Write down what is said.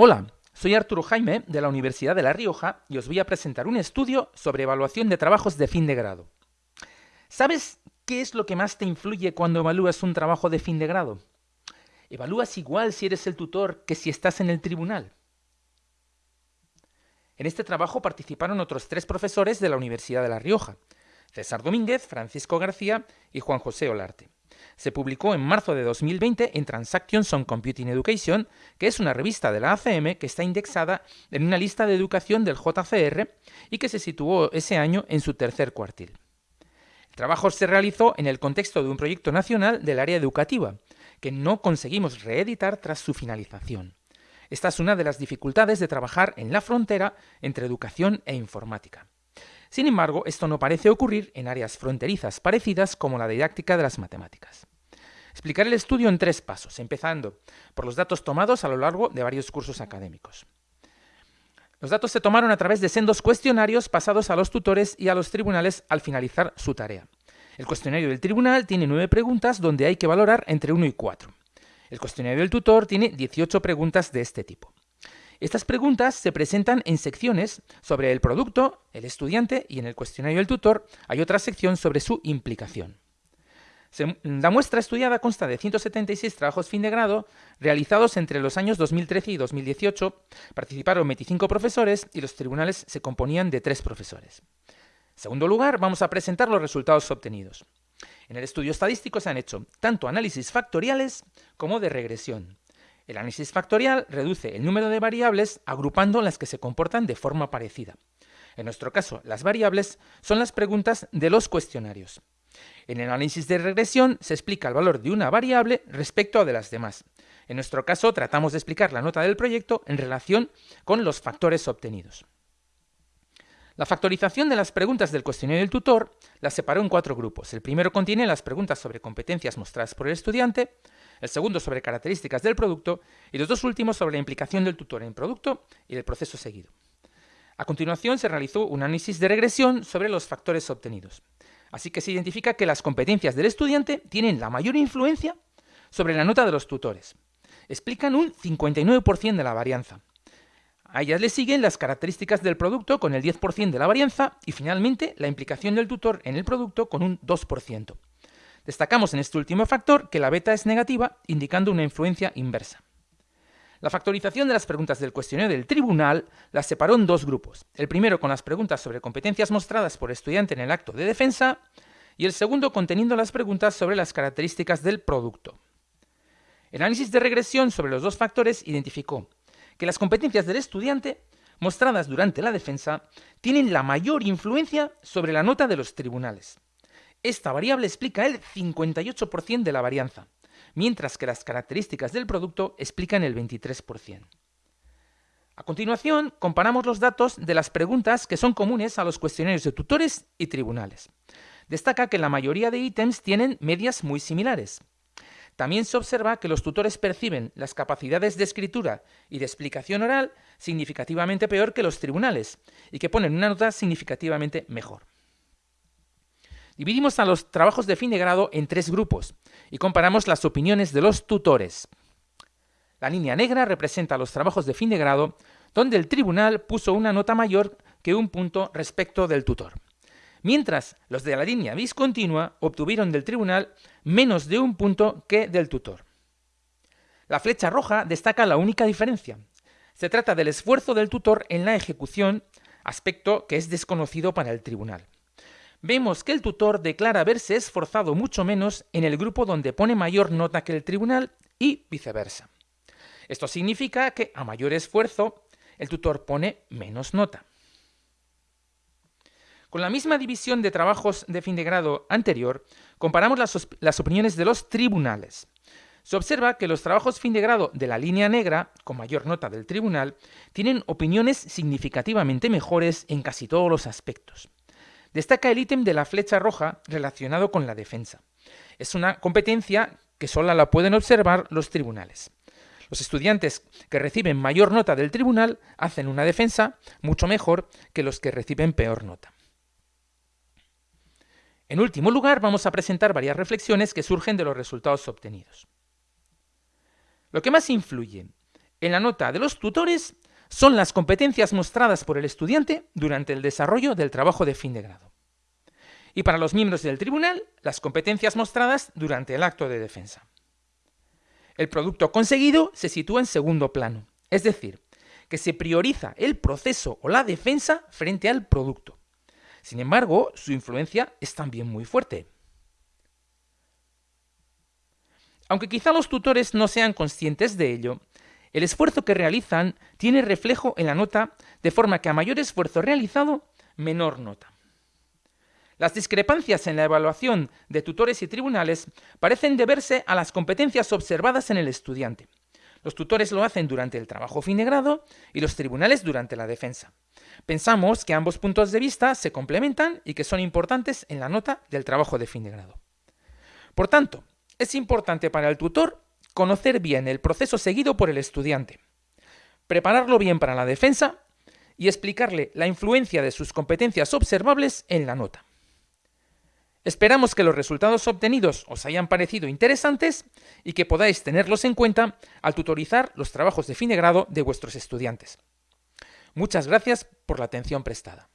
Hola, soy Arturo Jaime de la Universidad de La Rioja y os voy a presentar un estudio sobre evaluación de trabajos de fin de grado. ¿Sabes qué es lo que más te influye cuando evalúas un trabajo de fin de grado? ¿Evalúas igual si eres el tutor que si estás en el tribunal? En este trabajo participaron otros tres profesores de la Universidad de La Rioja, César Domínguez, Francisco García y Juan José Olarte. Se publicó en marzo de 2020 en Transactions on Computing Education, que es una revista de la ACM que está indexada en una lista de educación del JCR y que se situó ese año en su tercer cuartil. El trabajo se realizó en el contexto de un proyecto nacional del área educativa, que no conseguimos reeditar tras su finalización. Esta es una de las dificultades de trabajar en la frontera entre educación e informática. Sin embargo, esto no parece ocurrir en áreas fronterizas parecidas como la didáctica de las matemáticas. Explicaré el estudio en tres pasos, empezando por los datos tomados a lo largo de varios cursos académicos. Los datos se tomaron a través de sendos cuestionarios pasados a los tutores y a los tribunales al finalizar su tarea. El cuestionario del tribunal tiene nueve preguntas donde hay que valorar entre 1 y 4. El cuestionario del tutor tiene 18 preguntas de este tipo. Estas preguntas se presentan en secciones sobre el producto, el estudiante y en el cuestionario del tutor hay otra sección sobre su implicación. la muestra estudiada consta de 176 trabajos fin de grado realizados entre los años 2013 y 2018. Participaron 25 profesores y los tribunales se componían de 3 profesores. En segundo lugar, vamos a presentar los resultados obtenidos. En el estudio estadístico se han hecho tanto análisis factoriales como de regresión. El análisis factorial reduce el número de variables agrupando las que se comportan de forma parecida. En nuestro caso, las variables son las preguntas de los cuestionarios. En el análisis de regresión se explica el valor de una variable respecto a de las demás. En nuestro caso, tratamos de explicar la nota del proyecto en relación con los factores obtenidos. La factorización de las preguntas del cuestionario del tutor las separó en cuatro grupos. El primero contiene las preguntas sobre competencias mostradas por el estudiante, el segundo sobre características del producto y los dos últimos sobre la implicación del tutor en el producto y el proceso seguido. A continuación se realizó un análisis de regresión sobre los factores obtenidos. Así que se identifica que las competencias del estudiante tienen la mayor influencia sobre la nota de los tutores. Explican un 59% de la varianza. A ellas le siguen las características del producto con el 10% de la varianza y finalmente la implicación del tutor en el producto con un 2%. Destacamos en este último factor que la beta es negativa, indicando una influencia inversa. La factorización de las preguntas del cuestionario del tribunal las separó en dos grupos. El primero con las preguntas sobre competencias mostradas por estudiante en el acto de defensa y el segundo conteniendo las preguntas sobre las características del producto. El análisis de regresión sobre los dos factores identificó que las competencias del estudiante mostradas durante la defensa tienen la mayor influencia sobre la nota de los tribunales. Esta variable explica el 58% de la varianza, mientras que las características del producto explican el 23%. A continuación, comparamos los datos de las preguntas que son comunes a los cuestionarios de tutores y tribunales. Destaca que la mayoría de ítems tienen medias muy similares. También se observa que los tutores perciben las capacidades de escritura y de explicación oral significativamente peor que los tribunales y que ponen una nota significativamente mejor. Dividimos a los trabajos de fin de grado en tres grupos y comparamos las opiniones de los tutores. La línea negra representa los trabajos de fin de grado donde el tribunal puso una nota mayor que un punto respecto del tutor. Mientras los de la línea discontinua obtuvieron del tribunal menos de un punto que del tutor. La flecha roja destaca la única diferencia. Se trata del esfuerzo del tutor en la ejecución, aspecto que es desconocido para el tribunal vemos que el tutor declara haberse esforzado mucho menos en el grupo donde pone mayor nota que el tribunal y viceversa. Esto significa que a mayor esfuerzo el tutor pone menos nota. Con la misma división de trabajos de fin de grado anterior, comparamos las, las, opiniones de los tribunales. Se observa que los trabajos fin de grado de la línea negra, con mayor nota del tribunal, tienen opiniones significativamente mejores en casi todos los aspectos. Destaca el ítem de la flecha roja relacionado con la defensa. Es una competencia que solo la pueden observar los tribunales. Los estudiantes que reciben mayor nota del tribunal hacen una defensa mucho mejor que los que reciben peor nota. En último lugar, vamos a presentar varias reflexiones que surgen de los resultados obtenidos. Lo que más influye en la nota de los tutores son las competencias mostradas por el estudiante durante el desarrollo del trabajo de fin de grado. Y para los miembros del tribunal, las competencias mostradas durante el acto de defensa. El producto conseguido se sitúa en segundo plano, es decir, que se prioriza el proceso o la defensa frente al producto. Sin embargo, su influencia es también muy fuerte. Aunque quizá los tutores no sean conscientes de ello, el esfuerzo que realizan tiene reflejo en la nota, de forma que a mayor esfuerzo realizado, menor nota. Las discrepancias en la evaluación de tutores y tribunales parecen deberse a las competencias observadas en el estudiante. Los tutores lo hacen durante el trabajo fin de grado y los tribunales durante la defensa. Pensamos que ambos puntos de vista se complementan y que son importantes en la nota del trabajo de fin de grado. Por tanto, es importante para el tutor conocer bien el proceso seguido por el estudiante, prepararlo bien para la defensa y explicarle la influencia de sus competencias observables en la nota. Esperamos que los resultados obtenidos os hayan parecido interesantes y que podáis tenerlos en cuenta al tutorizar los trabajos de fin de grado de vuestros estudiantes. Muchas gracias por la atención prestada.